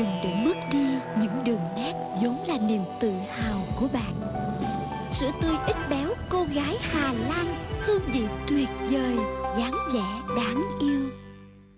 Đừng để mất đi những đường nét vốn là niềm tự hào của bạn. Sữa tươi ít béo cô gái Hà Lan Hương vị tuyệt vời, dáng vẻ đáng yêu.